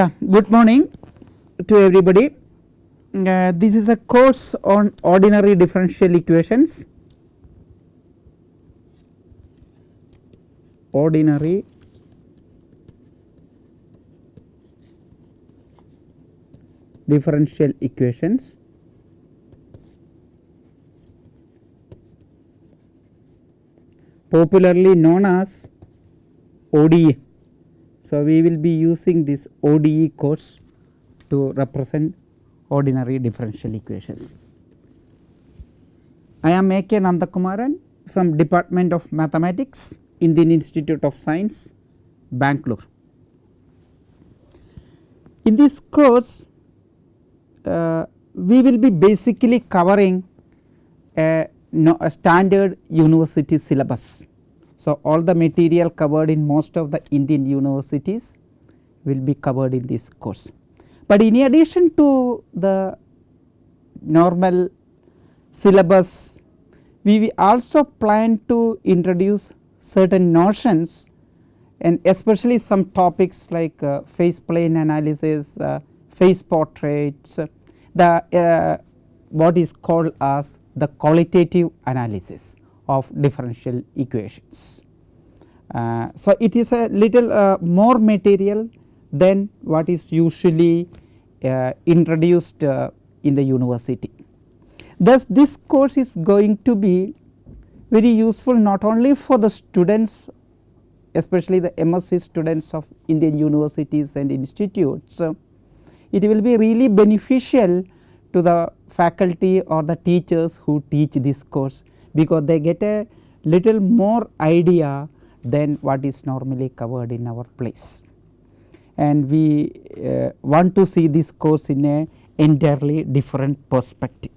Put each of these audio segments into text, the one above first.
Yeah, good morning to everybody. Uh, this is a course on ordinary differential equations. Ordinary differential equations. popularly known as ODE. So, we will be using this ODE course to represent ordinary differential equations. I am A. K. Nandakumaran from Department of Mathematics, Indian Institute of Science, Bangalore. In this course, uh, we will be basically covering a, no, a standard university syllabus. So, all the material covered in most of the Indian universities will be covered in this course. But in addition to the normal syllabus, we also plan to introduce certain notions and especially some topics like uh, phase plane analysis, uh, phase portraits, uh, the what is called as the qualitative analysis of differential equations. Uh, so, it is a little uh, more material than what is usually uh, introduced uh, in the university. Thus, this course is going to be very useful not only for the students especially the MSc students of Indian universities and institutes. it will be really beneficial to the faculty or the teachers who teach this course because they get a little more idea than what is normally covered in our place. And we uh, want to see this course in a entirely different perspective.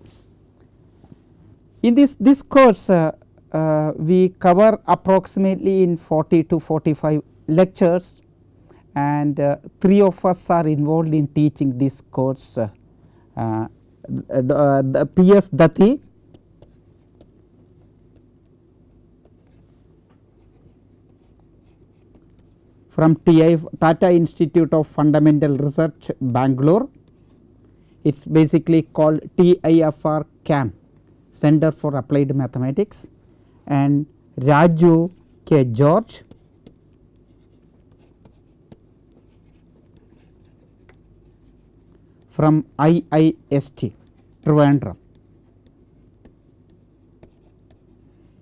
In this, this course uh, uh, we cover approximately in 40 to 45 lectures and uh, 3 of us are involved in teaching this course uh, uh, the P.S. Datti from TI Tata Institute of Fundamental Research Bangalore. It is basically called TIFR CAM Center for Applied Mathematics and Raju K. George from IIST Trivandrum.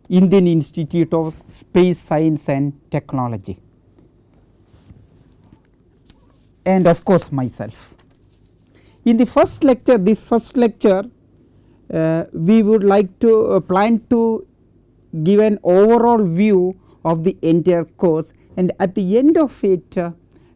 Indian Institute of Space Science and Technology and of course myself. In the first lecture this first lecture uh, we would like to uh, plan to give an overall view of the entire course and at the end of it uh,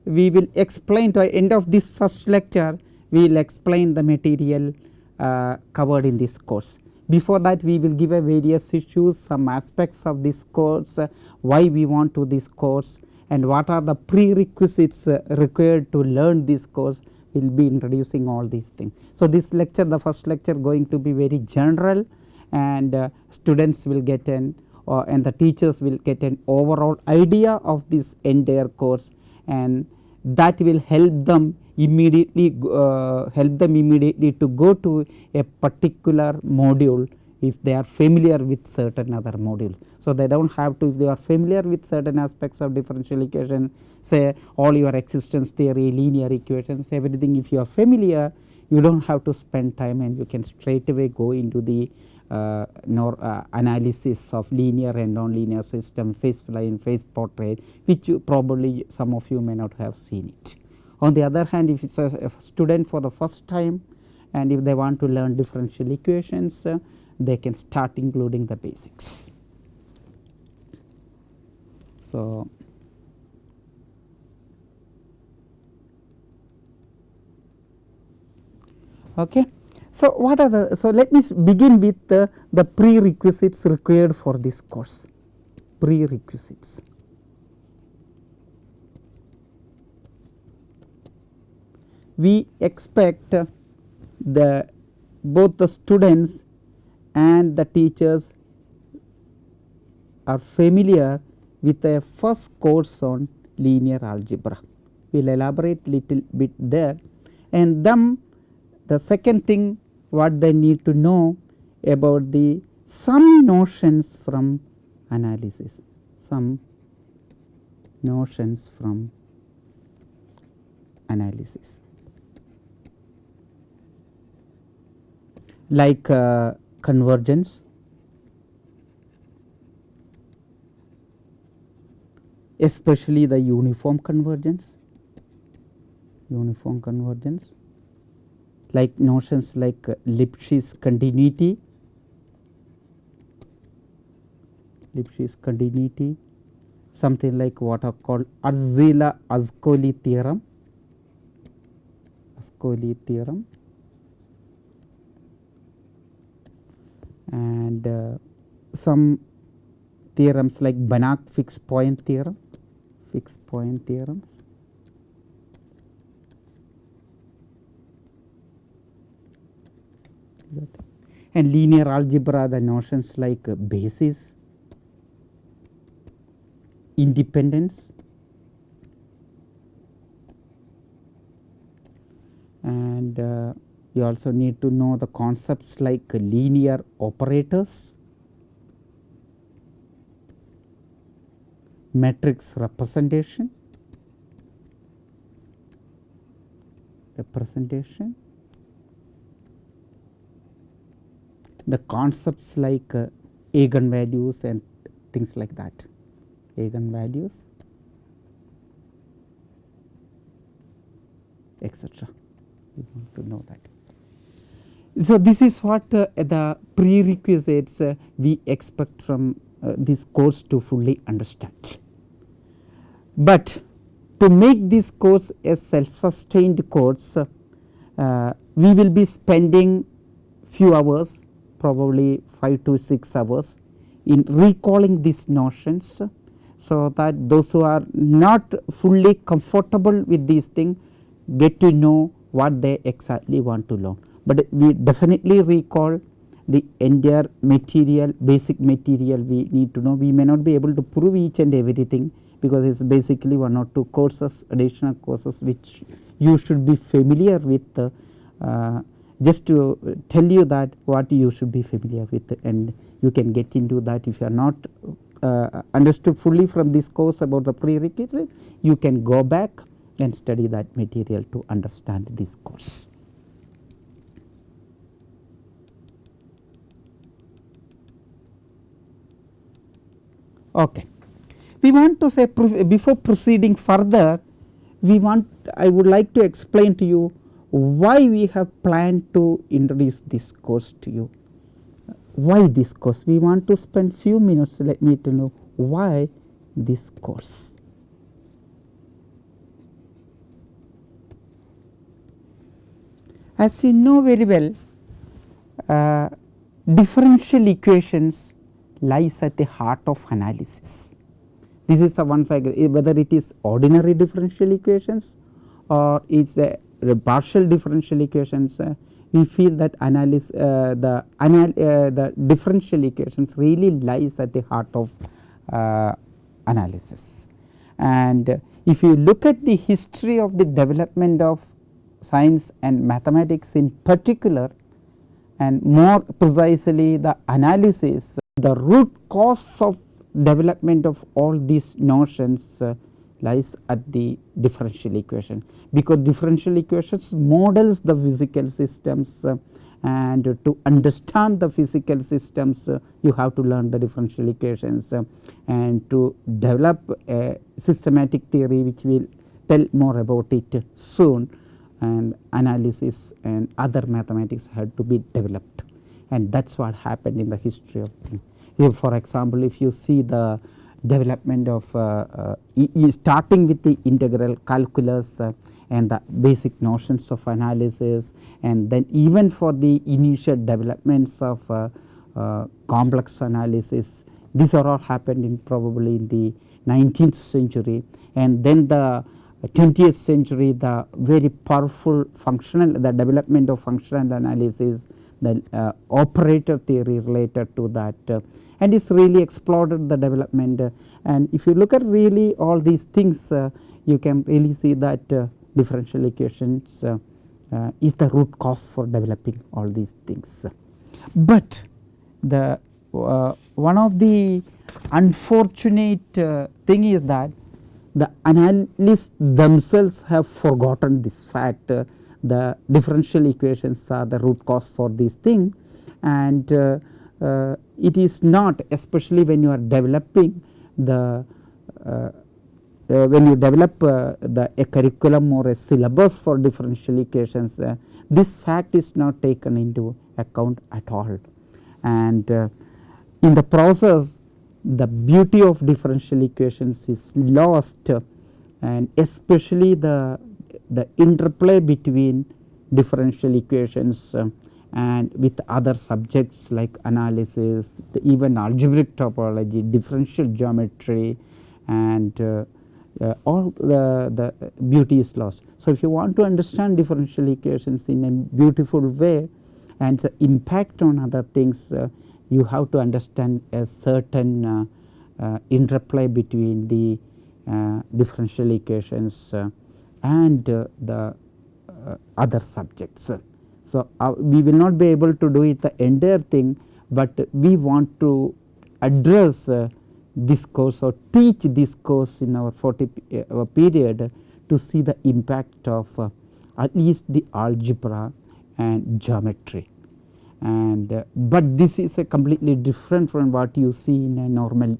we will explain to end of this first lecture we will explain the material uh, covered in this course. Before that we will give a various issues some aspects of this course uh, why we want to this course and what are the prerequisites uh, required to learn this course? We will be introducing all these things. So, this lecture the first lecture going to be very general. And uh, students will get an uh, and the teachers will get an overall idea of this entire course. And that will help them immediately uh, help them immediately to go to a particular module if they are familiar with certain other modules. So, they do not have to if they are familiar with certain aspects of differential equation say all your existence theory, linear equations everything if you are familiar you do not have to spend time and you can straight away go into the uh, nor uh, analysis of linear and nonlinear system, phase plane, phase portrait which you probably some of you may not have seen it. On the other hand if it is a, a student for the first time and if they want to learn differential equations uh, they can start including the basics. So, okay. So, what are the so let me begin with the, the prerequisites required for this course prerequisites. We expect the both the students and the teachers are familiar with a first course on linear algebra. We will elaborate little bit there. And then the second thing what they need to know about the some notions from analysis, some notions from analysis. like uh, convergence, especially the uniform convergence, uniform convergence. Like notions like Lipschitz continuity, Lipschitz continuity, something like what are called Arzela Ascoli theorem, Ascoli theorem and uh, some theorems like Banach fixed point theorem, fixed point theorems. And linear algebra the notions like basis, independence and uh, you also need to know the concepts like linear operators, matrix representation, representation, the concepts like uh, eigenvalues and things like that, eigenvalues etc. You want to know that. So, this is what uh, the prerequisites uh, we expect from uh, this course to fully understand. But to make this course a self sustained course, uh, we will be spending few hours probably 5 to 6 hours in recalling these notions. So, that those who are not fully comfortable with these things get to know what they exactly want to learn but we definitely recall the entire material basic material we need to know we may not be able to prove each and everything because it is basically one or two courses additional courses which you should be familiar with uh, just to tell you that what you should be familiar with and you can get into that if you are not uh, understood fully from this course about the prerequisite you can go back and study that material to understand this course. Okay. We want to say before proceeding further we want I would like to explain to you why we have planned to introduce this course to you. Why this course? We want to spend few minutes let me to know why this course. As you know very well uh, differential equations lies at the heart of analysis. This is the one factor eh, whether it is ordinary differential equations or is the partial differential equations uh, we feel that analysis uh, the anal uh, the differential equations really lies at the heart of analysis. And if you look at the history of the development of science and mathematics in particular and more precisely the analysis the root cause of development of all these notions uh, lies at the differential equation. Because differential equations models the physical systems uh, and to understand the physical systems uh, you have to learn the differential equations uh, and to develop a systematic theory which we will tell more about it soon and analysis and other mathematics had to be developed and that is what happened in the history of things. If for example, if you see the development of uh, uh, starting with the integral calculus uh, and the basic notions of analysis and then even for the initial developments of uh, uh, complex analysis these are all happened in probably in the 19th century and then the 20th century the very powerful functional the development of functional analysis the uh, operator theory related to that uh, and it's really exploded the development uh, and if you look at really all these things uh, you can really see that uh, differential equations is the root cause for developing all these things. But the one of the unfortunate thing is that the analysts themselves have forgotten this fact uh, the differential equations are the root cause for this thing. And uh, uh, it is not especially when you are developing the uh, uh, when you develop uh, the a curriculum or a syllabus for differential equations uh, this fact is not taken into account at all. And in the process the beauty of differential equations is lost and especially the the interplay between differential equations uh, and with other subjects like analysis even algebraic topology differential geometry and uh, uh, all the, the beauty is lost. So, if you want to understand differential equations in a beautiful way and the impact on other things uh, you have to understand a certain uh, uh interplay between the differential equations and the other subjects. So, we will not be able to do it the entire thing, but we want to address this course or teach this course in our 40 uh, period to see the impact of uh, at least the algebra and geometry. And uh, but this is a completely different from what you see in a normal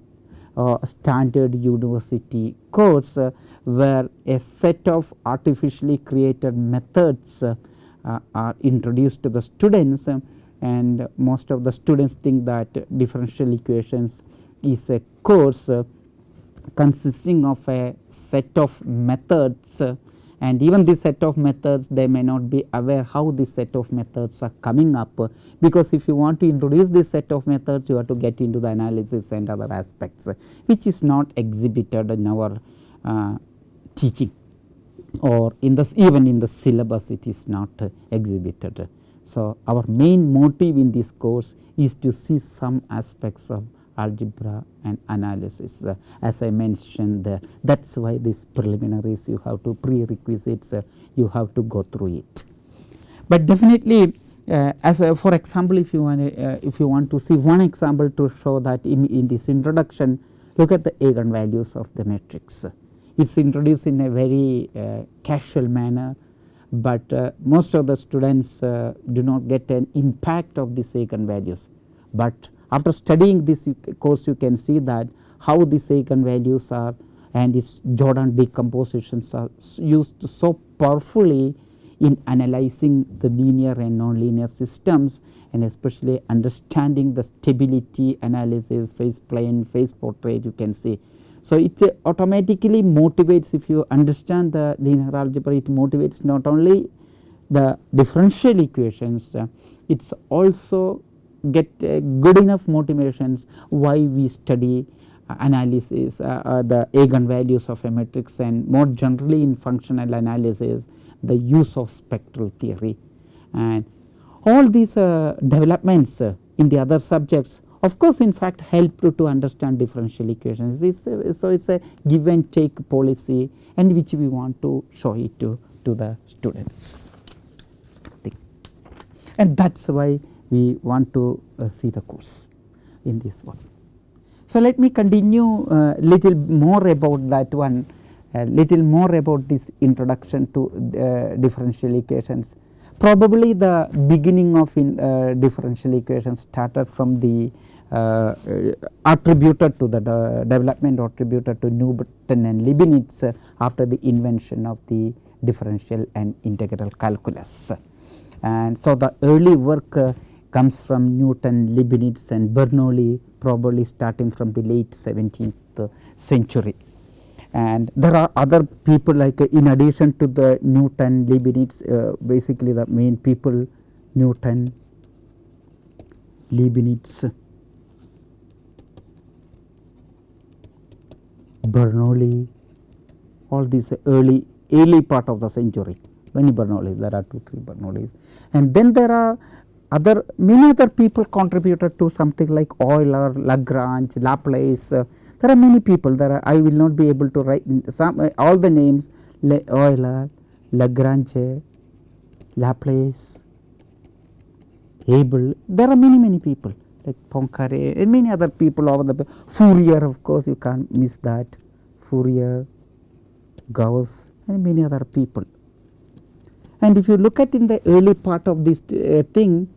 uh, standard university course uh, where a set of artificially created methods uh, are introduced to the students and most of the students think that differential equations is a course uh, consisting of a set of methods uh, and even this set of methods they may not be aware how this set of methods are coming up because if you want to introduce this set of methods you have to get into the analysis and other aspects which is not exhibited in our uh, teaching or in the even in the syllabus it is not exhibited. So, our main motive in this course is to see some aspects of algebra and analysis uh, as I mentioned there that is why these preliminaries you have to prerequisites uh, you have to go through it. But definitely uh, as a, for example if you want uh, if you want to see one example to show that in, in this introduction look at the eigenvalues of the matrix. It is introduced in a very uh, casual manner but uh, most of the students do not get an impact of these eigenvalues but after studying this course you can see that how these eigenvalues are and its Jordan decompositions are used so powerfully in analyzing the linear and nonlinear systems and especially understanding the stability analysis, phase plane, phase portrait you can see. So, it automatically motivates if you understand the linear algebra it motivates not only the differential equations, uh, it is also get uh, good enough motivations why we study uh, analysis uh, uh, the eigenvalues of a matrix and more generally in functional analysis the use of spectral theory. And all these uh, developments in the other subjects of course in fact help to, to understand differential equations. It's, so it is a give and take policy and which we want to show it to, to the students. And that is why we want to uh, see the course in this one. So, let me continue uh, little more about that one a little more about this introduction to uh, differential equations. Probably the beginning of in, uh, differential equations started from the uh, uh attributed to the development attributed to Newton and Leibniz after the invention of the differential and integral calculus. And so, the early work comes from Newton, Leibniz and Bernoulli probably starting from the late 17th century. And there are other people like uh, in addition to the Newton, Leibniz uh, basically the main people Newton, Leibniz, Bernoulli all these early early part of the century many Bernoullis there are 2 3 Bernoullis and then there are other many other people contributed to something like Euler, Lagrange, Laplace. Uh, there are many people there are I will not be able to write some uh, all the names Le Euler, Lagrange, Laplace, Abel there are many many people like Poincare and many other people over the Fourier of course you can't miss that Fourier, Gauss and many other people. And if you look at in the early part of this uh, thing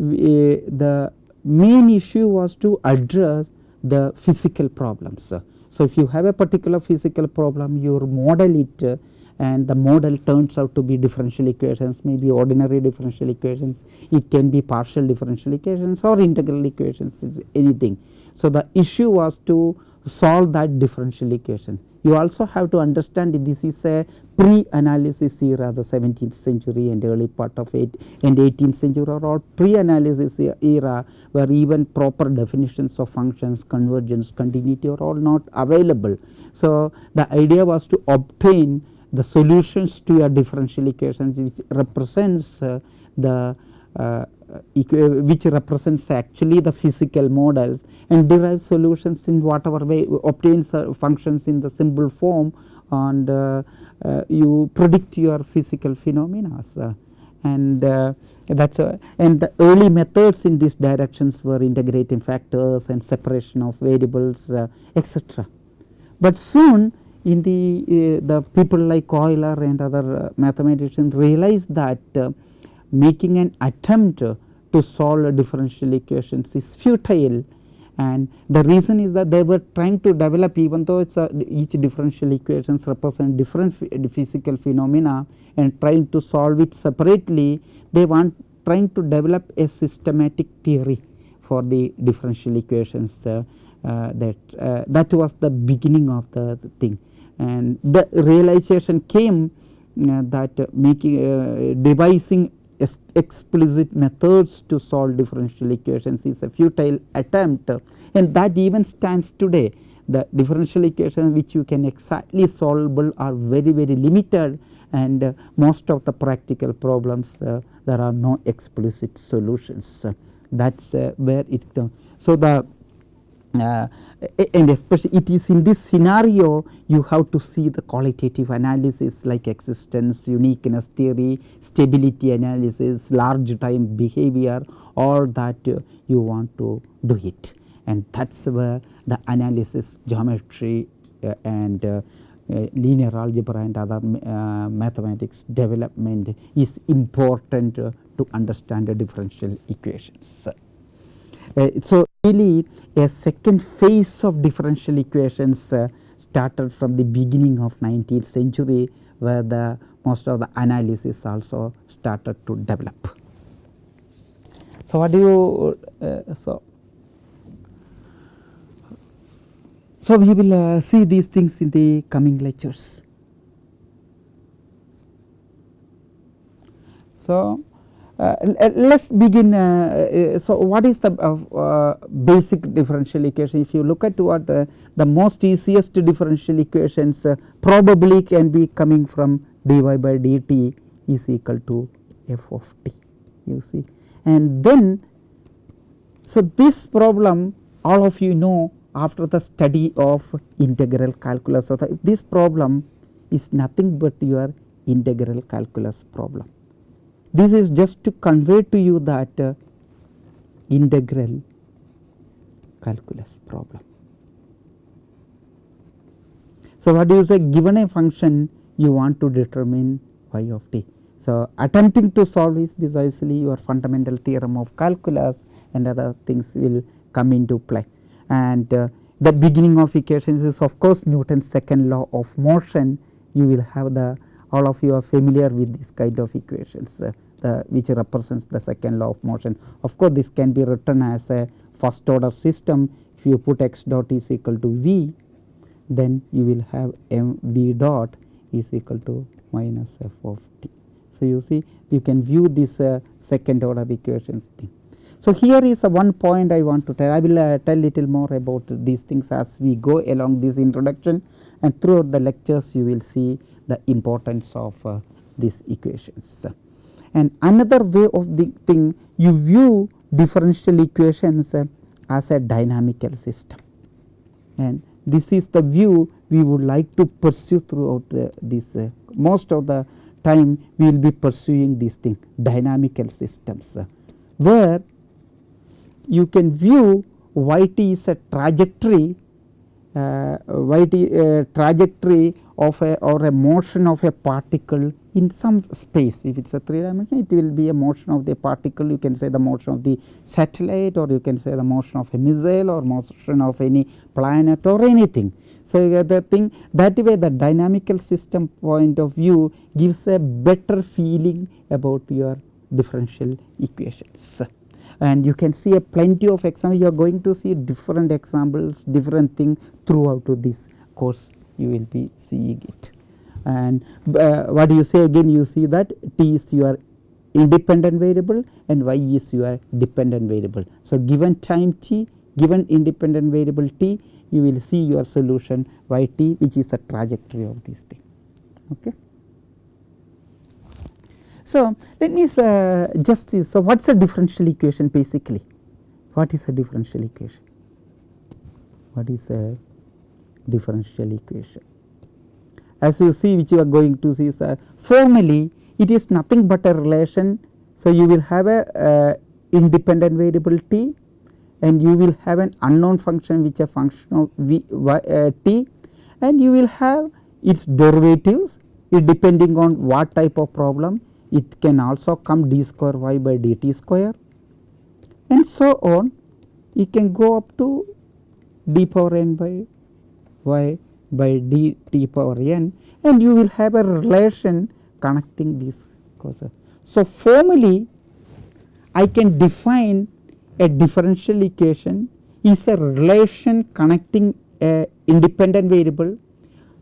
Eh, the main issue was to address the physical problems. So, if you have a particular physical problem you model it and the model turns out to be differential equations maybe ordinary differential equations it can be partial differential equations or integral equations is anything. So, the issue was to solve that differential equation you also have to understand this is a pre-analysis era the 17th century and early part of 8 and 18th century are all pre-analysis era where even proper definitions of functions convergence continuity are all not available. So, the idea was to obtain the solutions to your differential equations which represents uh, the uh, which represents actually the physical models and derive solutions in whatever way obtains functions in the symbol form and uh, uh, you predict your physical phenomena. and uh, that is and the early methods in these directions were integrating factors and separation of variables uh, etc. But soon in the uh, the people like Euler and other uh, mathematicians realized that making an attempt to solve differential equations is futile and the reason is that they were trying to develop even though it's a, each differential equations represent different physical phenomena and trying to solve it separately they want trying to develop a systematic theory for the differential equations uh, uh, that uh, that was the beginning of the, the, thing. And the realization came uh, that making uh, devising explicit methods to solve differential equations is a futile attempt and that even stands today. The differential equations which you can exactly solvable are very very limited and uh, most of the practical problems uh, there are no explicit solutions. Uh, that is where it so the uh, and especially it is in this scenario you have to see the qualitative analysis like existence, uniqueness theory, stability analysis, large time behavior all that uh, you want to do it and that is where the analysis geometry uh, and uh, uh, linear algebra and other uh, mathematics development is important to understand the differential equations. So really a second phase of differential equations uh, started from the beginning of 19th century where the most of the analysis also started to develop. So, what do you uh, so so we will uh, see these things in the coming lectures. So, uh, let us begin uh, uh, so what is the basic differential equation? If you look at what the, the most easiest differential equations probably can be coming from dy by dt is equal to f of t you see. And then so this problem all of you know after the study of integral calculus. So this problem is nothing but your integral calculus problem this is just to convey to you that uh, integral calculus problem. So, what do you say given a function you want to determine y of t. So, attempting to solve is precisely your fundamental theorem of calculus and other things will come into play. And uh, the beginning of equations is of course Newton's second law of motion you will have the all of you are familiar with this kind of equations uh, the which represents the second law of motion. Of course, this can be written as a first order system if you put x dot is equal to v then you will have m v dot is equal to minus f of t. So, you see you can view this uh, second order equations thing. So, here is one point I want to tell I will uh, tell little more about these things as we go along this introduction and throughout the lectures you will see the importance of uh, these equations. And another way of the thing you view differential equations uh, as a dynamical system and this is the view we would like to pursue throughout this uh, most of the time we will be pursuing this thing dynamical systems where you can view yt is a trajectory uh, yt uh, trajectory of a or a motion of a particle in some space. If it is a 3 dimension it will be a motion of the particle. You can say the motion of the satellite or you can say the motion of a missile or motion of any planet or anything. So, the thing. That way the dynamical system point of view gives a better feeling about your differential equations. And you can see a plenty of examples. You are going to see different examples different thing throughout this course you will be seeing it and uh, what do you say again you see that t is your independent variable and y is your dependent variable. So, given time t given independent variable t you will see your solution y t which is the trajectory of this thing. Okay. So, let me uh, just see so what is a differential equation basically what is a differential equation what is a differential equation. As you see which you are going to see uh, formally it is nothing but a relation. So, you will have a uh, independent variable t and you will have an unknown function which a function of v y, uh, t and you will have its derivatives. It depending on what type of problem it can also come d square y by dt square. And so on. It can go up to d power n by y by d t power n and you will have a relation connecting these causes. So, formally I can define a differential equation is a relation connecting a independent variable.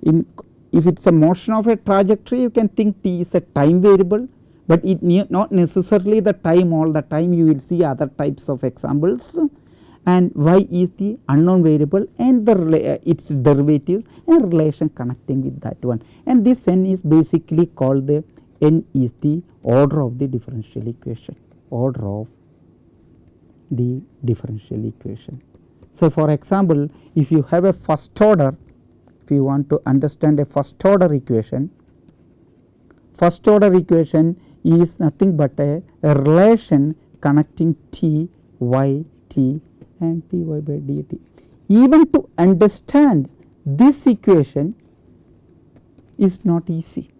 In if it is a motion of a trajectory you can think t is a time variable, but it not necessarily the time all the time. You will see other types of examples and y is the unknown variable and the uh, its derivatives and relation connecting with that one and this n is basically called the n is the order of the differential equation order of the differential equation. So, for example, if you have a first order if you want to understand a first order equation first order equation is nothing but a, a relation connecting t y t and dy by dt. Even to understand this equation is not easy.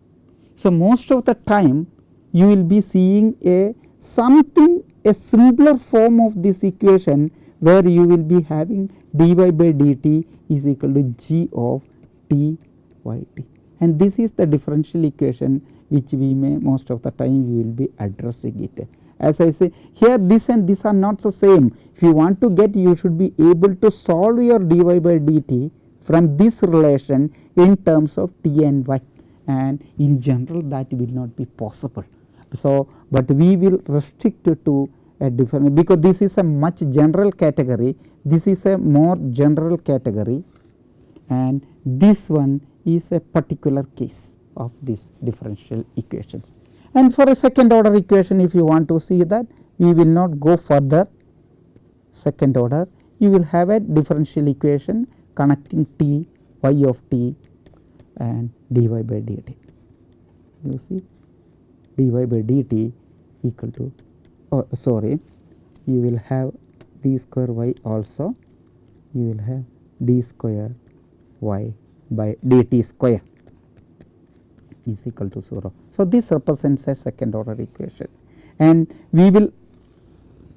So, most of the time you will be seeing a something a simpler form of this equation where you will be having dy by dt is equal to g of t y t and this is the differential equation which we may most of the time we will be addressing it as I say here this and this are not the same if you want to get you should be able to solve your dy by dt from this relation in terms of t and y and in general that will not be possible. So, but we will restrict to a different because this is a much general category this is a more general category and this one is a particular case of this differential equations. And for a second order equation if you want to see that we will not go further second order you will have a differential equation connecting t y of t and dy by dt. You see dy by dt equal to oh sorry you will have d square y also you will have d square y by dt square is equal to 0. So, this represents a second order equation and we will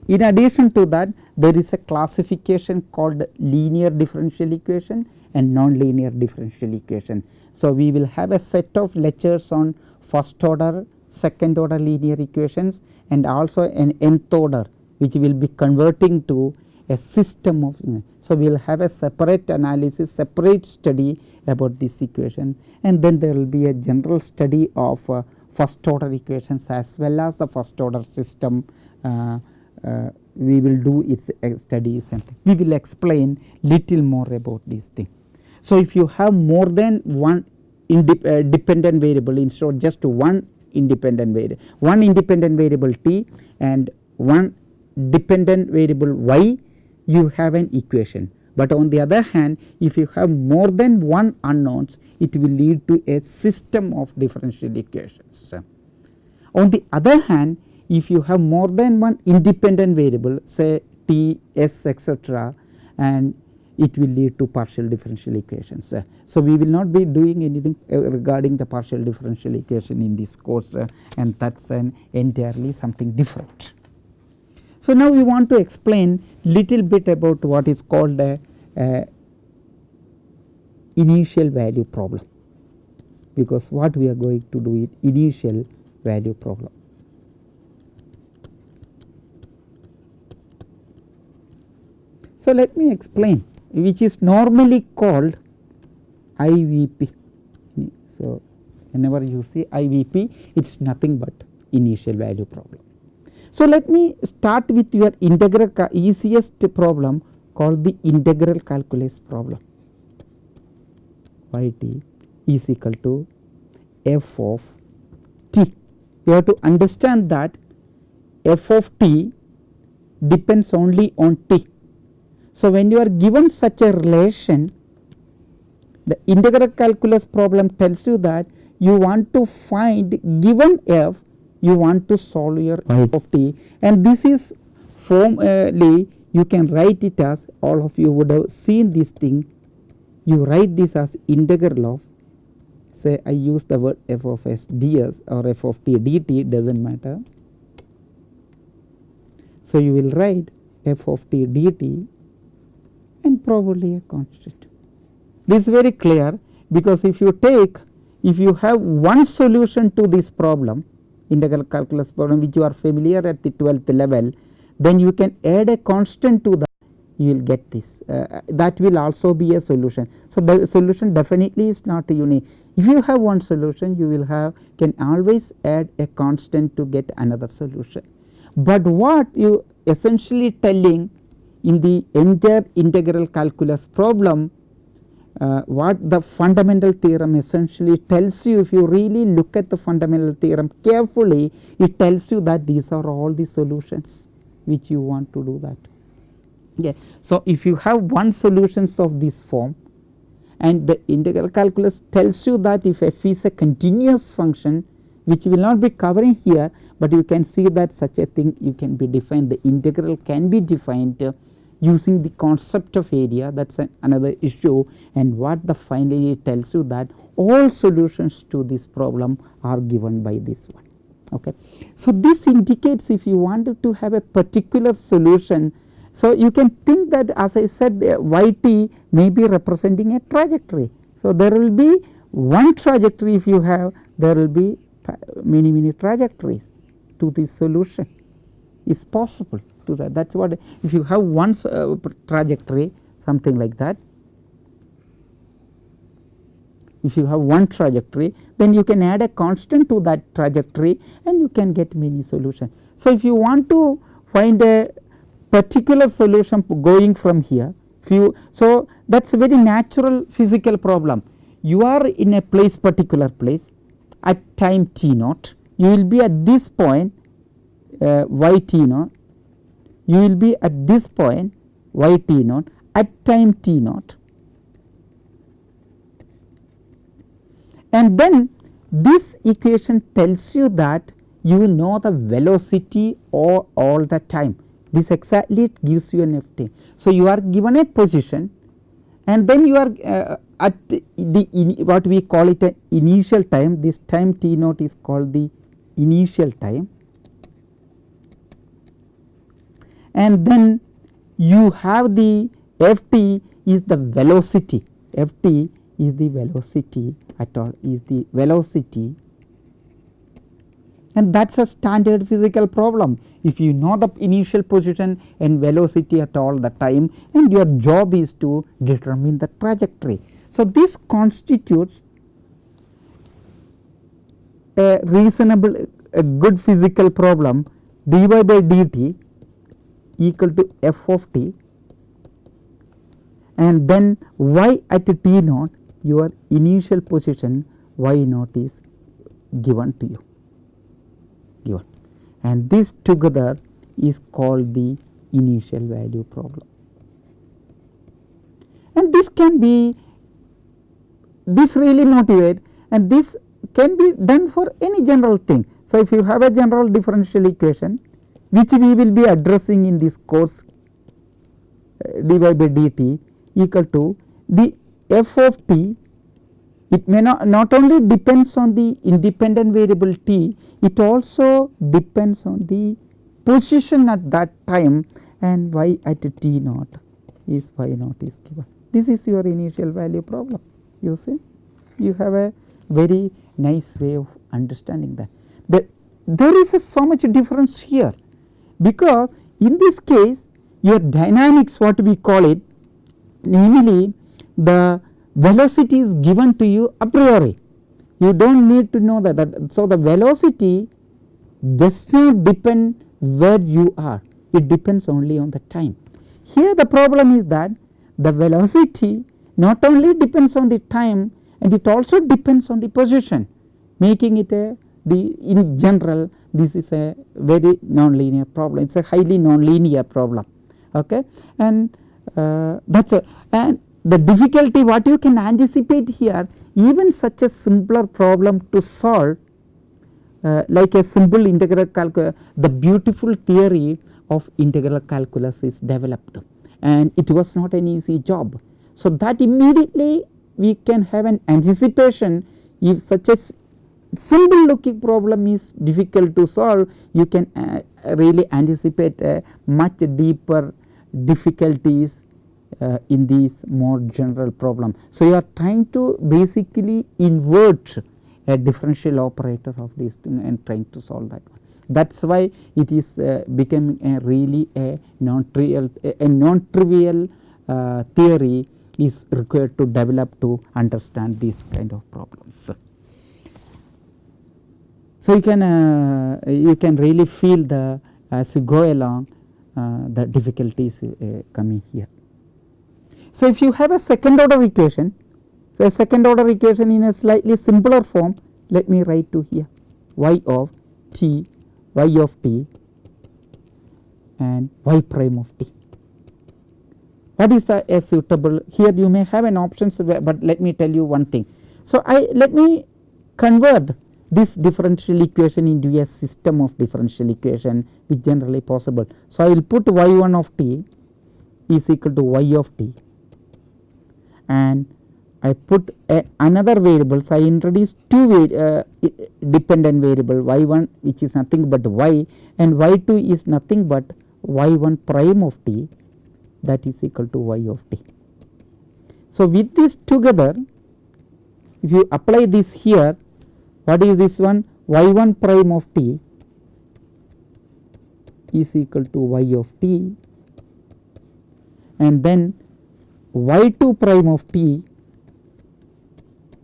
in addition to that there is a classification called linear differential equation and non-linear differential equation. So, we will have a set of lectures on first order, second order linear equations and also an nth order which will be converting to a system of. So, we will have a separate analysis, separate study about this equation and then there will be a general study of uh, first order equations as well as the first order system uh, uh, we will do its uh, studies and we will explain little more about this thing. So, if you have more than one independent variable instead of just one independent variable, one independent variable t and one dependent variable y you have an equation but on the other hand if you have more than one unknowns it will lead to a system of differential equations. On the other hand if you have more than one independent variable say t s etc and it will lead to partial differential equations. So, we will not be doing anything uh, regarding the partial differential equation in this course uh, and that is an entirely something different. So, now we want to explain little bit about what is called a, a initial value problem because what we are going to do is initial value problem. So, let me explain which is normally called IVP. So, whenever you see IVP it is nothing but initial value problem. So, let me start with your integral easiest problem called the integral calculus problem y t is equal to f of t. You have to understand that f of t depends only on t so, when you are given such a relation the integral calculus problem tells you that you want to find given f you want to solve your right. of t and this is formally uh, you can write it as all of you would have seen this thing you write this as integral of say I use the word f of s ds or f of t dt does not matter. So, you will write f of t dt and probably a constant. This is very clear because if you take if you have one solution to this problem integral calculus problem which you are familiar at the 12th level then you can add a constant to that you will get this uh, that will also be a solution. So, the solution definitely is not unique if you have one solution you will have can always add a constant to get another solution. But what you essentially telling in the entire integral calculus problem uh, what the fundamental theorem essentially tells you if you really look at the fundamental theorem carefully it tells you that these are all the solutions which you want to do that. Okay. So, if you have one solutions of this form and the integral calculus tells you that if f is a continuous function which will not be covering here, but you can see that such a thing you can be defined the integral can be defined using the concept of area that is another issue and what the finally tells you that all solutions to this problem are given by this one. Okay. So, this indicates if you wanted to have a particular solution. So, you can think that as I said y t may be representing a trajectory. So, there will be one trajectory if you have there will be many many trajectories to this solution is possible to that that is what if you have one uh, trajectory something like that if you have one trajectory then you can add a constant to that trajectory and you can get many solutions. So, if you want to find a particular solution going from here so that is a very natural physical problem you are in a place particular place at time t naught you will be at this point uh, y t naught you will be at this point y t naught at time t naught. And then this equation tells you that you know the velocity or all the time. This exactly gives you an f t. So, you are given a position and then you are uh, at the what we call it initial time. This time t naught is called the initial time and then you have the f t is the velocity f t is the velocity at all is the velocity and that is a standard physical problem. If you know the initial position and velocity at all the time and your job is to determine the trajectory. So, this constitutes a reasonable a good physical problem dy by dt equal to f of t and then y at t naught your initial position y naught is given to you given and this together is called the initial value problem. and this can be this really motivate and this can be done for any general thing. So, if you have a general differential equation which we will be addressing in this course uh, dy by dt equal to the f of t it may not not only depends on the independent variable t it also depends on the position at that time and y at t naught is y naught is given. This is your initial value problem you see you have a very nice way of understanding that. The, there is so much difference here because in this case your dynamics what we call it namely the velocity is given to you a priori you do not need to know that, that so the velocity does not depend where you are it depends only on the time. Here the problem is that the velocity not only depends on the time and it also depends on the position making it a the in general this is a very nonlinear problem. It is a highly nonlinear problem. Okay? And uh, that is a and the difficulty what you can anticipate here even such a simpler problem to solve uh, like a simple integral calculus the beautiful theory of integral calculus is developed. And it was not an easy job. So, that immediately we can have an anticipation if such a simple looking problem is difficult to solve you can uh, really anticipate uh, much deeper difficulties uh, in these more general problem. So, you are trying to basically invert a differential operator of this thing and trying to solve that one. That is why it is uh, becoming a really a non trivial a, a non trivial uh, theory is required to develop to understand these kind of problems. So, you can uh, you can really feel the as you go along uh, the difficulties uh, coming here. So, if you have a second order equation, so a second order equation in a slightly simpler form, let me write to here y of t, y of t and y prime of t. What is a, a suitable here you may have an options but let me tell you one thing. So, I let me convert this differential equation into a system of differential equation which generally possible. So, I will put y 1 of t is equal to y of t and I put another variables I introduce two uh, dependent variable y 1 which is nothing but y and y 2 is nothing but y 1 prime of t that is equal to y of t. So, with this together if you apply this here what is this one? Y 1 prime of t is equal to y of t. And then y 2 prime of t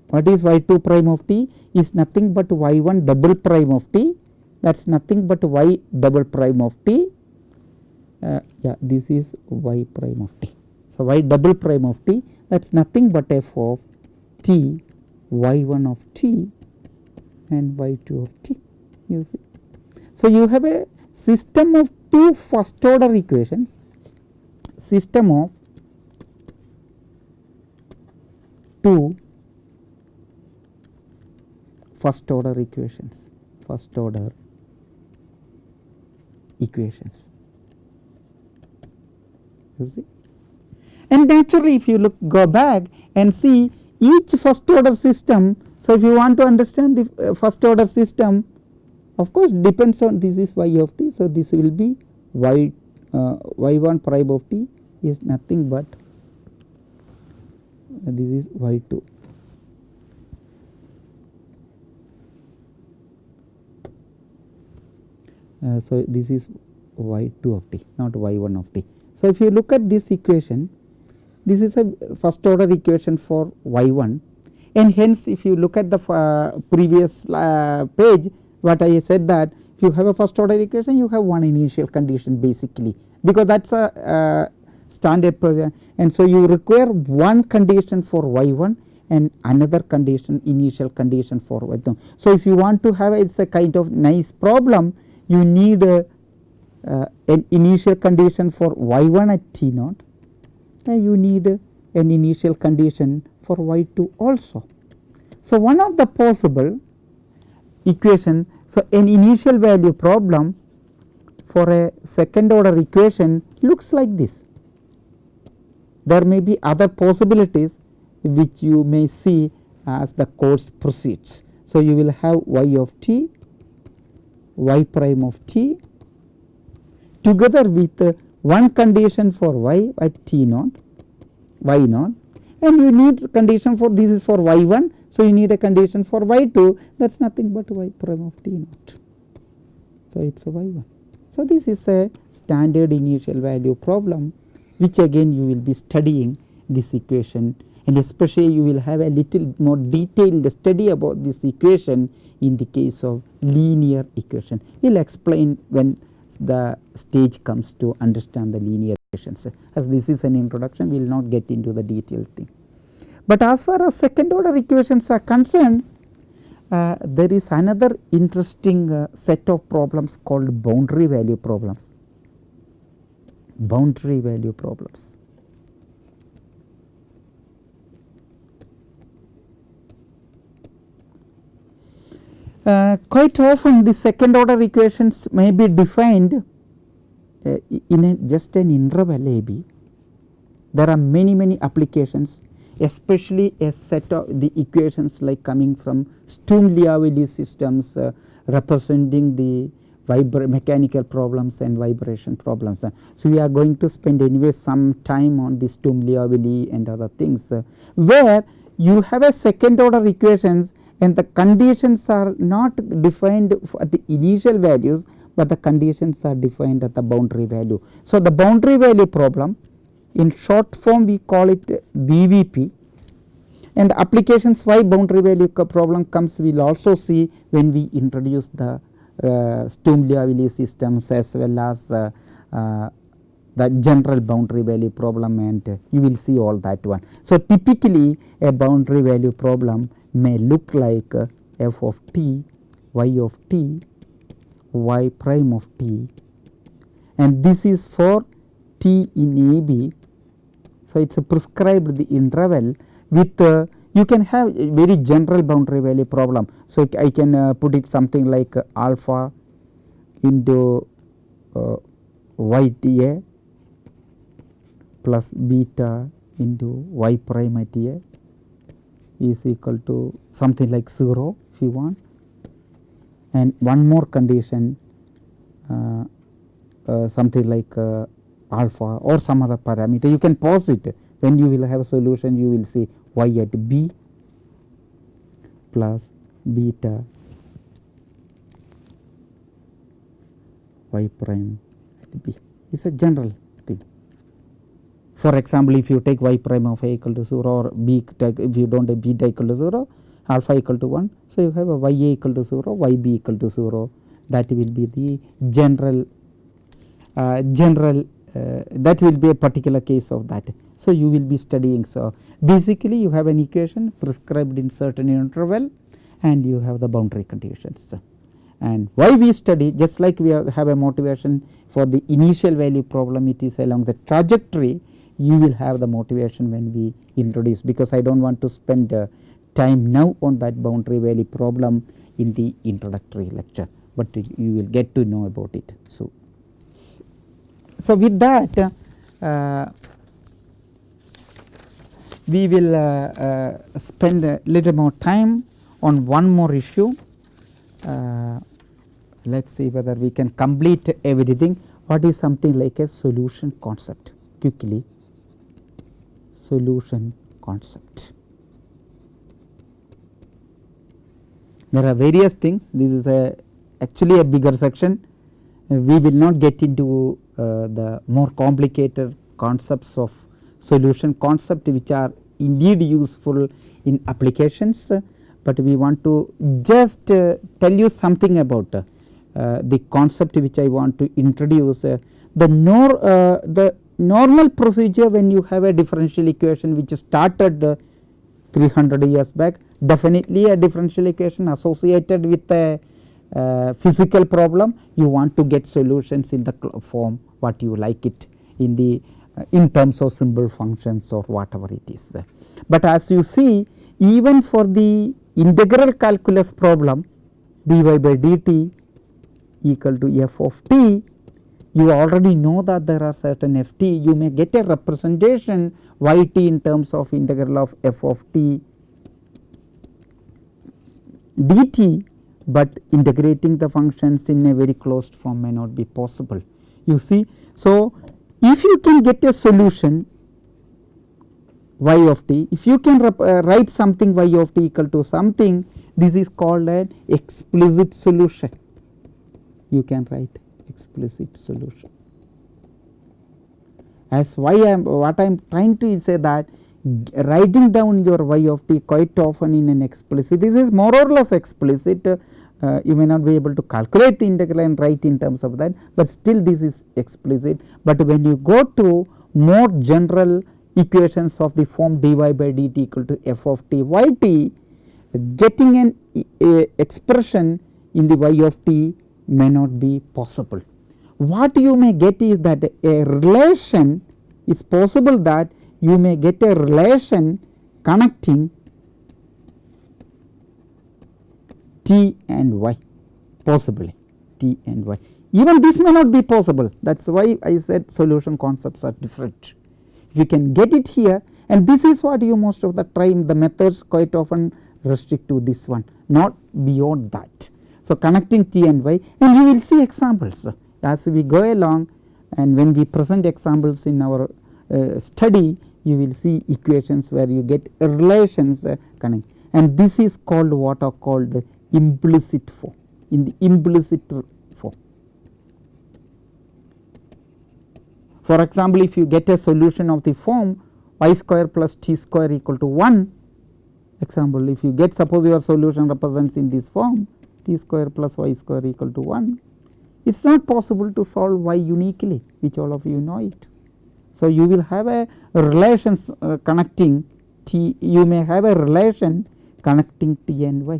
what is y 2 prime of t? Is nothing but y 1 double prime of t. That is nothing but y double prime of t. Uh, yeah this is y prime of t. So, y double prime of t that is nothing but f of t y 1 of t and y 2 of t you see. So, you have a system of two first order equations system of two first order equations first order equations you see. And naturally if you look go back and see each first order system. So, if you want to understand the uh, first order system of course depends on this is y of t. So, this will be y uh, y 1 prime of t is nothing but uh, this is y 2. Uh, so, this is y 2 of t not y 1 of t. So, if you look at this equation this is a first order equation for y 1 and hence if you look at the uh, previous uh, page what I said that if you have a first order equation you have one initial condition basically. Because that is a uh, standard program and so you require one condition for y 1 and another condition initial condition for y 2. So, if you want to have it is a kind of nice problem you need a uh, an initial condition for y 1 at t naught. And you need an initial condition for y 2 also. So, one of the possible equation. So, an initial value problem for a second order equation looks like this. There may be other possibilities which you may see as the course proceeds. So, you will have y of t, y prime of t together with one condition for y at t naught, y naught and you need condition for this is for y 1. So, you need a condition for y 2 that is nothing but y prime of t naught. So, it is a y 1. So, this is a standard initial value problem which again you will be studying this equation and especially you will have a little more detailed study about this equation in the case of linear equation. We will explain when the stage comes to understand the linear equations. As this is an introduction, we will not get into the detailed thing. But as far as second order equations are concerned, uh, there is another interesting uh, set of problems called boundary value problems. Boundary value problems. Uh, quite often the second order equations may be defined uh, in a just an interval a b. There are many many applications especially a set of the equations like coming from Sturm-Liouville systems uh, representing the mechanical problems and vibration problems. Uh, so, we are going to spend anyway some time on the Sturm-Liouville and other things uh, where you have a second order equations and the conditions are not defined at the initial values, but the conditions are defined at the boundary value. So, the boundary value problem in short form we call it BVP and the applications why boundary value problem comes we will also see when we introduce the uh, Sturm-Liouville systems as well as uh, uh, the general boundary value problem and uh, you will see all that one. So, typically a boundary value problem may look like f of t, y of t, y prime of t and this is for t in a b. So, it is a prescribed the interval with uh, you can have a very general boundary value problem. So, I can uh, put it something like uh, alpha into uh, y t a plus beta into y prime at a is equal to something like 0 if you want and one more condition uh, uh, something like uh, alpha or some other parameter. You can pause it. When you will have a solution you will see y at b plus beta y prime at b. Is a general thing. for example, if you take y prime of a equal to 0 or b if you do not have beta equal to 0 alpha equal to 1. So, you have a y a equal to 0 y b equal to 0 that will be the general uh, general uh, that will be a particular case of that. So, you will be studying. So, basically you have an equation prescribed in certain interval and you have the boundary conditions. And why we study just like we have a motivation for the initial value problem it is along the trajectory you will have the motivation when we introduce because I do not want to spend uh, time now on that boundary value problem in the introductory lecture, but you will get to know about it. So, so with that uh, we will uh, uh spend a little more time on one more issue. Uh, let us see whether we can complete everything. What is something like a solution concept quickly solution concept. There are various things this is a actually a bigger section we will not get into uh, the more complicated concepts of solution concept which are indeed useful in applications, but we want to just uh, tell you something about uh, the concept which I want to introduce. Uh, the nor uh, the normal procedure when you have a differential equation which started uh, 300 years back. Definitely a differential equation associated with a uh, physical problem. You want to get solutions in the form what you like it in the uh, in terms of simple functions or whatever it is. But as you see even for the integral calculus problem dy by dt equal to f of t you already know that there are certain f t. You may get a representation y t in terms of integral of f of t dt, but integrating the functions in a very closed form may not be possible. You see, so if you can get a solution y of t, if you can uh, write something y of t equal to something, this is called an explicit solution. You can write explicit solution. As why I am what I am trying to say that writing down your y of t quite often in an explicit this is more or less explicit uh, you may not be able to calculate the integral and write in terms of that, but still this is explicit. But when you go to more general equations of the form dy by dt equal to f of t y t, getting an expression in the y of t may not be possible. What you may get is that a relation it is possible that you may get a relation connecting t and y possibly t and y. Even this may not be possible that is why I said solution concepts are different. If you can get it here and this is what you most of the time the methods quite often restrict to this one not beyond that. So, connecting t and y and you will see examples as we go along and when we present examples in our uh, study you will see equations where you get relations uh, connect. And this is called what are called the implicit form. In the implicit form. For example, if you get a solution of the form y square plus t square equal to 1 example if you get suppose your solution represents in this form t square plus y square equal to 1 it is not possible to solve y uniquely which all of you know it. So, you will have a relations uh, connecting t you may have a relation connecting t and y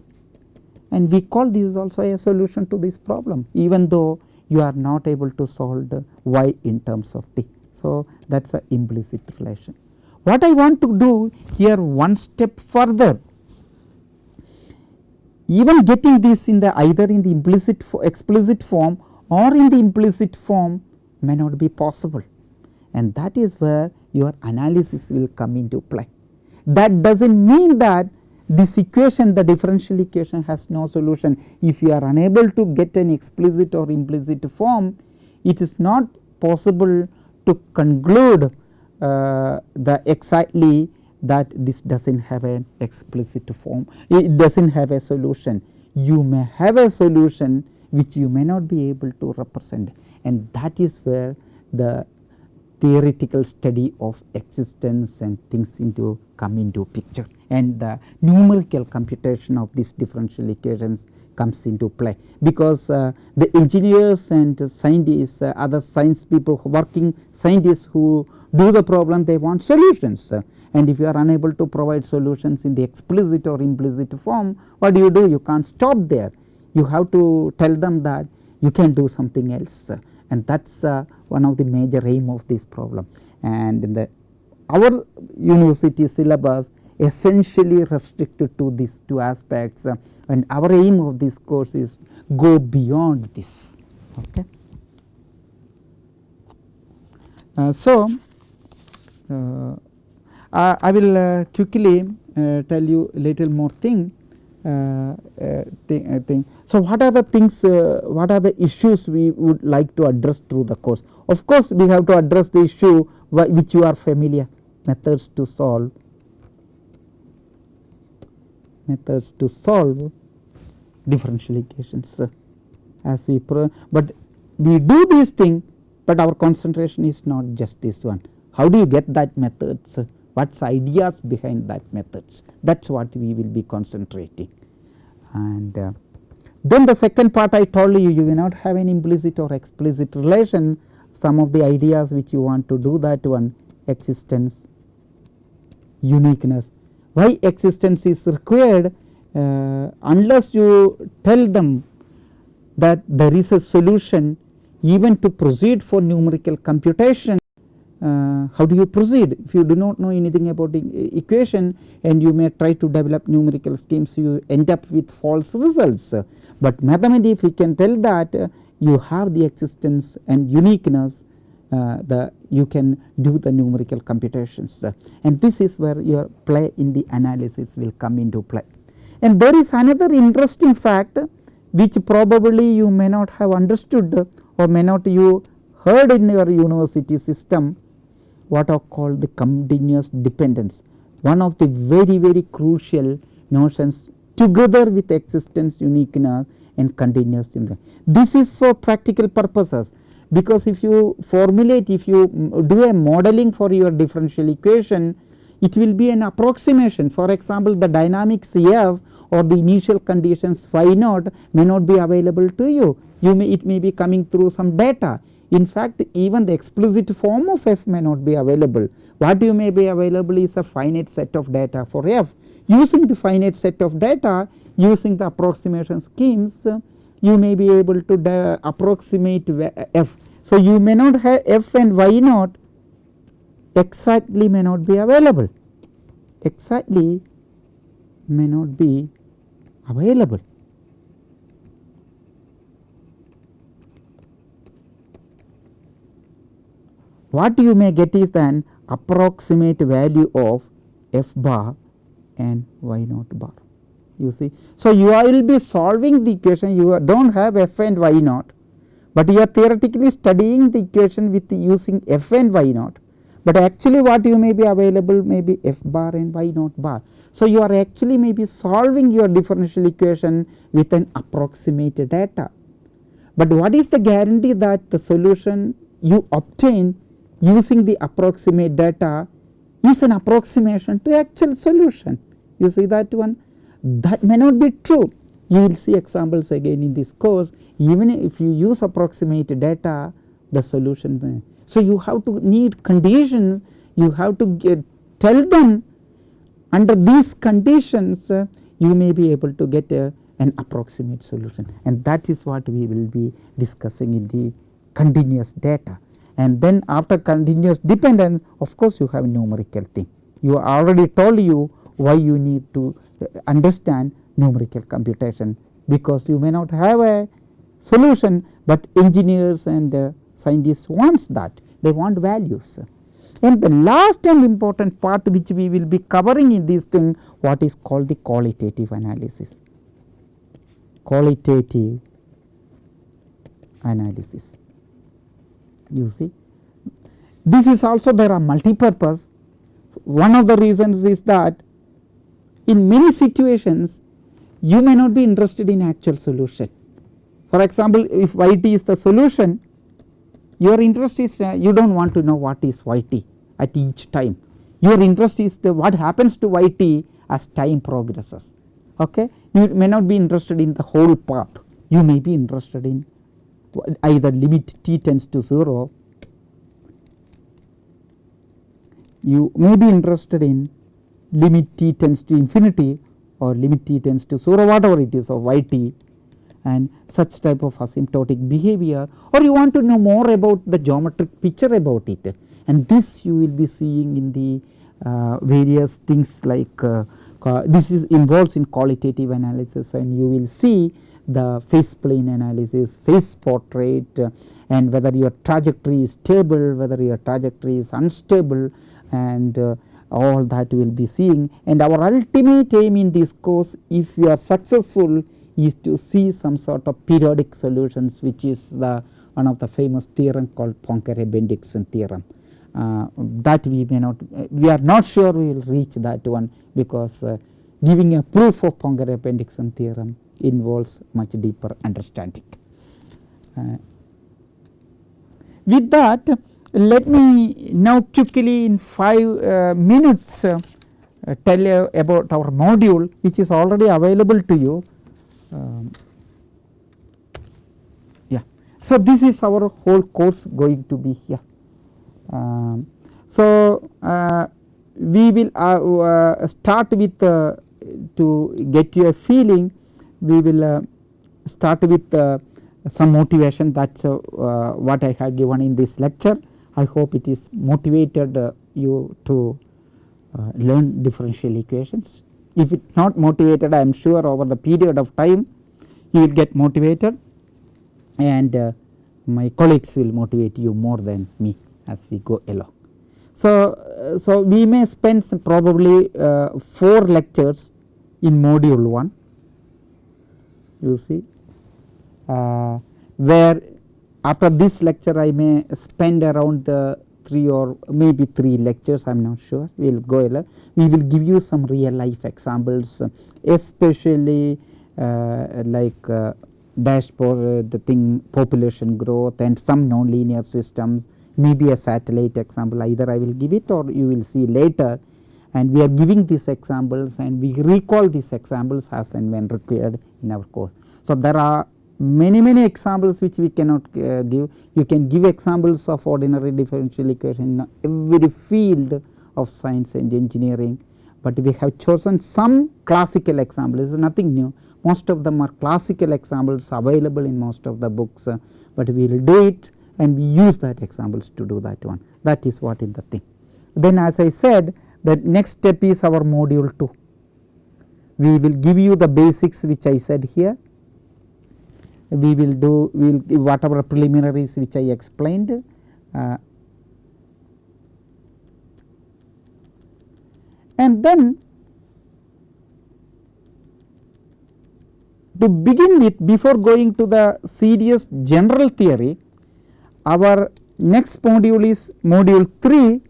and we call this also a solution to this problem even though you are not able to solve the y in terms of t. So, that is a implicit relation. What I want to do here one step further even getting this in the either in the implicit for explicit form or in the implicit form may not be possible and that is where your analysis will come into play. That does not mean that this equation the differential equation has no solution. If you are unable to get an explicit or implicit form it is not possible to conclude uh, the exactly that this does not have an explicit form it does not have a solution. You may have a solution which you may not be able to represent. And that is where the theoretical study of existence and things into come into picture. And the numerical computation of these differential equations comes into play. Because uh, the engineers and scientists uh, other science people working scientists who do the problem they want solutions. Uh, and if you are unable to provide solutions in the explicit or implicit form what do you do? You can't stop there you have to tell them that you can do something else and that is uh, one of the major aim of this problem and in the our university syllabus essentially restricted to these two aspects uh, and our aim of this course is go beyond this. Okay. Uh, so, uh, I, I, will uh, quickly tell you a little more thing. Thing, thing. So, what are the things, what are the issues we would like to address through the course? Of course, we have to address the issue which you are familiar methods to solve methods to solve differential equations as we but we do this thing but our concentration is not just this one. How do you get that methods what is ideas behind that methods that is what we will be concentrating and uh, then the second part I told you you will not have an implicit or explicit relation. Some of the ideas which you want to do that one existence uniqueness. Why existence is required? Uh, unless you tell them that there is a solution even to proceed for numerical computation uh, how do you proceed if you do not know anything about the equation and you may try to develop numerical schemes you end up with false results. But mathematics if we can tell that uh, you have the existence and uniqueness uh, the you can do the numerical computations and this is where your play in the analysis will come into play. And there is another interesting fact which probably you may not have understood or may not you heard in your university system what are called the continuous dependence. One of the very very crucial notions together with existence uniqueness and continuous dependence. This is for practical purposes because if you formulate if you do a modeling for your differential equation it will be an approximation. For example the dynamics F or the initial conditions phi naught may not be available to you. You may it may be coming through some data in fact even the explicit form of f may not be available what you may be available is a finite set of data for f using the finite set of data using the approximation schemes you may be able to approximate f. So, you may not have f and y naught exactly may not be available exactly may not be available. What you may get is an approximate value of f bar and y naught bar you see. So, you will be solving the equation you do not have f and y naught, but you are theoretically studying the equation with using f and y naught, but actually what you may be available may be f bar and y naught bar. So, you are actually may be solving your differential equation with an approximate data, but what is the guarantee that the solution you obtain using the approximate data is an approximation to actual solution. You see that one? That may not be true. You will see examples again in this course. Even if you use approximate data the solution may. So, you have to need conditions you have to get tell them under these conditions uh, you may be able to get a, an approximate solution. And that is what we will be discussing in the continuous data. And then after continuous dependence of course, you have numerical thing. You already told you why you need to understand numerical computation because you may not have a solution, but engineers and uh, scientists wants that. They want values. And the last and important part which we will be covering in this thing what is called the qualitative analysis, qualitative analysis you see. This is also there are multi-purpose. One of the reasons is that in many situations you may not be interested in actual solution. For example, if yt is the solution your interest is uh, you do not want to know what is yt at each time. Your interest is the what happens to yt as time progresses. Okay? You may not be interested in the whole path. You may be interested in either limit t tends to 0 you may be interested in limit t tends to infinity or limit t tends to 0 whatever it is of yt and such type of asymptotic behavior or you want to know more about the geometric picture about it. And this you will be seeing in the uh, various things like uh, this is involves in qualitative analysis and you will see the phase plane analysis, phase portrait uh, and whether your trajectory is stable, whether your trajectory is unstable and uh, all that we will be seeing and our ultimate aim in this course if we are successful is to see some sort of periodic solutions which is the one of the famous theorem called Poincare-Bendixson theorem. Uh, that we may not we are not sure we will reach that one because uh, giving a proof of Poincare-Bendixson theorem involves much deeper understanding. Uh, with that let me now quickly in 5 uh, minutes uh, tell you about our module which is already available to you. Um, yeah. So, this is our whole course going to be here. Um, so, uh, we will uh, uh, start with to get you a feeling we will start with some motivation that is what I have given in this lecture I hope it is motivated uh, you to uh, learn differential equations. If it not motivated I am sure over the period of time you will get motivated and uh, my colleagues will motivate you more than me as we go along. So, uh, so we may spend probably uh, 4 lectures in module 1 you see. Uh, where after this lecture I may spend around uh, 3 or maybe 3 lectures I am not sure. We will go. We will give you some real life examples especially uh, like uh, dashpot uh, the thing population growth and some nonlinear systems maybe a satellite example either I will give it or you will see later and we are giving these examples and we recall these examples as and when required in our course. So, there are many many examples which we cannot uh, give you can give examples of ordinary differential equation in every field of science and engineering, but we have chosen some classical examples nothing new most of them are classical examples available in most of the books, uh, but we will do it and we use that examples to do that one that is what is the thing. Then as I said the next step is our module 2. We will give you the basics which I said here, we will do we will give whatever preliminaries which I explained. Uh, and then to begin with before going to the serious general theory, our next module is module 3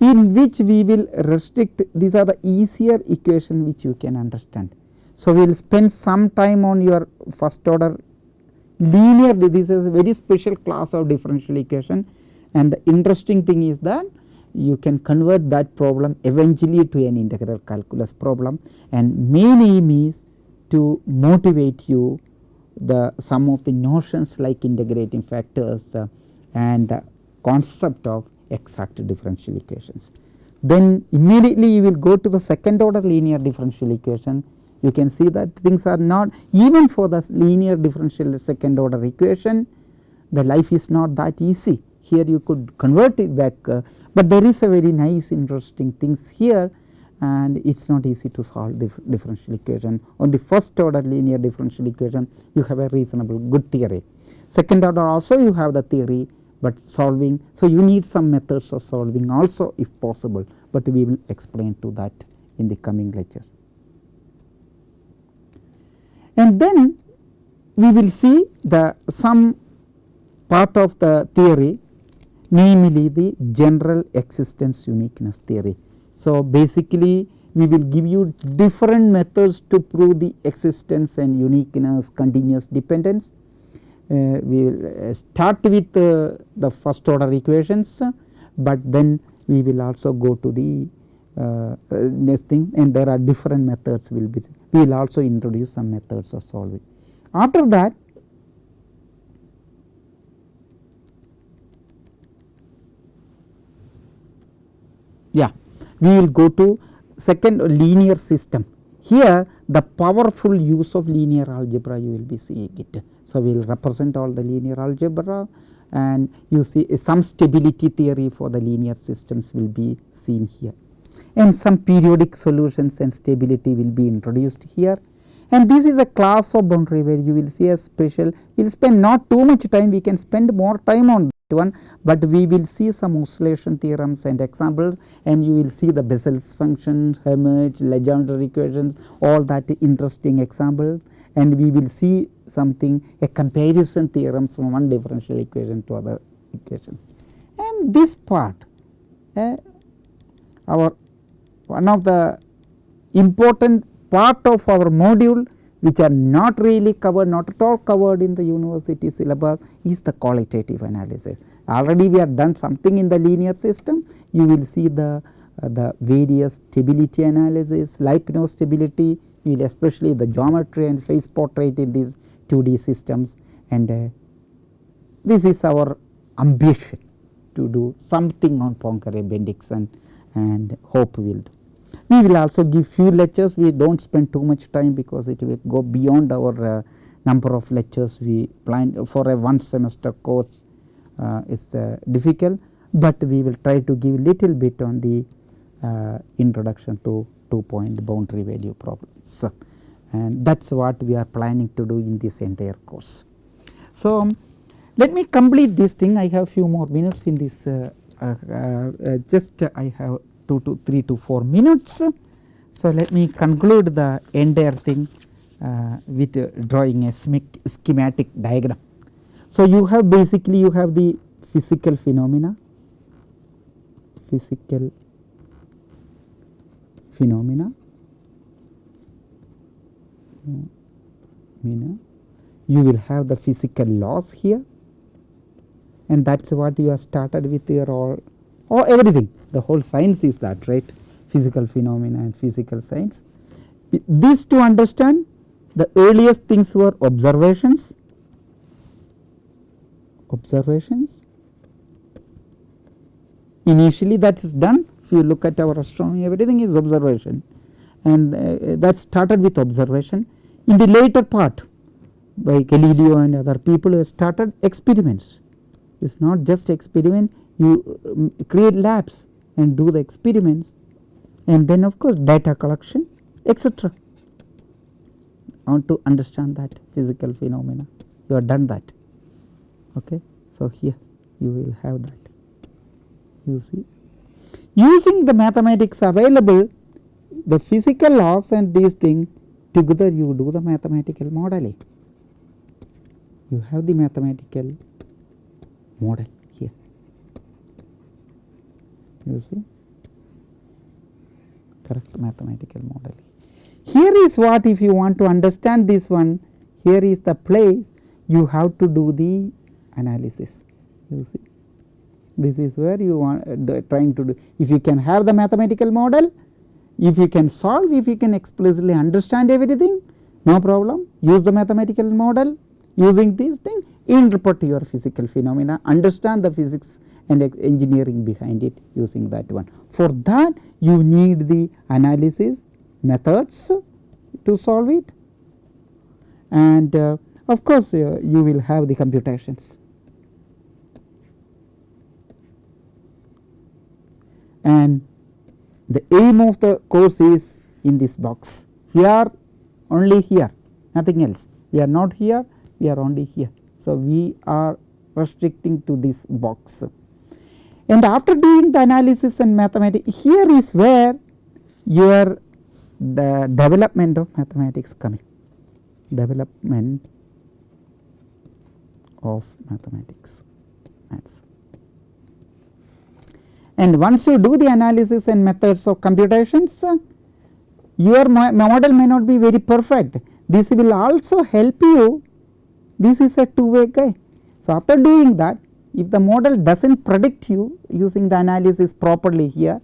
in which we will restrict these are the easier equation which you can understand. So, we will spend some time on your first order. Linear this is a very special class of differential equation. And the interesting thing is that you can convert that problem eventually to an integral calculus problem. And main aim is to motivate you the some of the notions like integrating factors uh, and the concept of exact differential equations. Then immediately you will go to the second order linear differential equation you can see that things are not even for the linear differential second order equation the life is not that easy here you could convert it back uh, but there is a very nice interesting things here and it is not easy to solve the differential equation. On the first order linear differential equation you have a reasonable good theory. Second order also you have the theory but solving. So, you need some methods of solving also if possible, but we will explain to that in the coming lectures. And then we will see the some part of the theory namely the general existence uniqueness theory. So, basically we will give you different methods to prove the existence and uniqueness continuous dependence we will uh, start with uh, the first order equations, but then we will also go to the next thing and there are different methods will be we will also introduce some methods of solving. After that yeah we will go to second linear system here the powerful use of linear algebra you will be seeing it. So, we will represent all the linear algebra and you see eh, some stability theory for the linear systems will be seen here and some periodic solutions and stability will be introduced here. And this is a class of boundary where you will see a special we will spend not too much time we can spend more time on one, but we will see some oscillation theorems and examples and you will see the Bessel's function, Hermite, Legendre equations all that interesting examples and we will see something a comparison theorems from one differential equation to other equations. And this part uh, our one of the important part of our module which are not really covered not at all covered in the university syllabus is the qualitative analysis. Already we have done something in the linear system you will see the uh, the various stability analysis, Lyapunov stability, you will especially the geometry and phase portrait in these 2D systems and uh, this is our ambition to do something on Poincare Bendixson and hope we will do. We will also give few lectures, we do not spend too much time because it will go beyond our uh, number of lectures we planned for a one semester course. uh, is uh, difficult, but we will try to give little bit on the uh, introduction to two point boundary value problems and that is what we are planning to do in this entire course. So, um, let me complete this thing I have few more minutes in this uh, uh, uh, just I have 2 to 3 to 4 minutes. So, let me conclude the entire thing uh, with uh, drawing a schematic diagram. So, you have basically you have the physical phenomena, physical phenomena, you will have the physical laws here and that is what you have started with your all or everything the whole science is that right? Physical phenomena and physical science. This to understand the earliest things were observations, observations. Initially that is done. If you look at our astronomy everything is observation. And uh, that started with observation. In the later part by Galileo and other people who started experiments. It is not just experiment. You um, create labs and do the experiments. And then of course data collection etc. want to understand that physical phenomena. You have done that. Okay. So, here you will have that. You see? Using the mathematics available the physical laws and these things together you do the mathematical modeling. You have the mathematical model see correct mathematical model. Here is what if you want to understand this one here is the place you have to do the analysis. You see? This is where you want uh, trying to do. If you can have the mathematical model if you can solve if you can explicitly understand everything no problem. Use the mathematical model using these things interpret your physical phenomena. Understand the physics and engineering behind it using that one. For that you need the analysis methods to solve it and uh, of course uh, you will have the computations. And the aim of the course is in this box here only here nothing else we are not here we are only here. So, we are restricting to this box and after doing the analysis and mathematics here is where your the development of mathematics coming development of mathematics maths. And once you do the analysis and methods of computations your model may not be very perfect this will also help you this is a two way guy. So, after doing that if the model does not predict you using the analysis properly here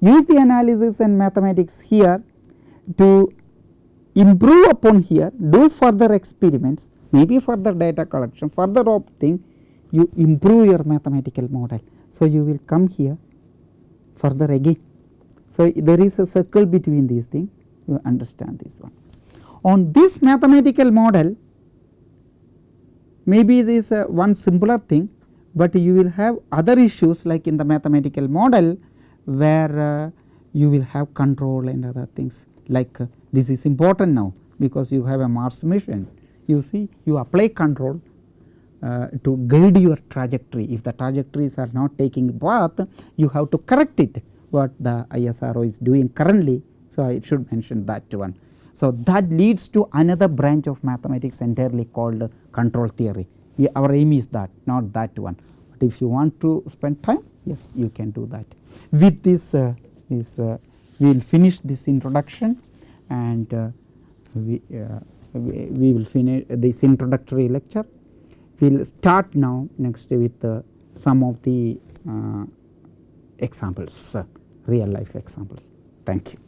use the analysis and mathematics here to improve upon here do further experiments maybe further data collection further thing you improve your mathematical model. So, you will come here further again. So, there is a circle between these things you understand this one. On this mathematical model maybe this one simpler thing, but you will have other issues like in the mathematical model where uh, you will have control and other things like uh, this is important now because you have a Mars mission you see you apply control uh, to guide your trajectory if the trajectories are not taking path you have to correct it what the ISRO is doing currently. So, I should mention that one. So, that leads to another branch of mathematics entirely called control theory. Our aim is that not that one, but if you want to spend time yes you can do that. With this, uh, uh, we will finish this introduction and uh, we, uh, we, we, will finish this introductory lecture. We will start now next with uh, some of the uh, examples real life examples. Thank you.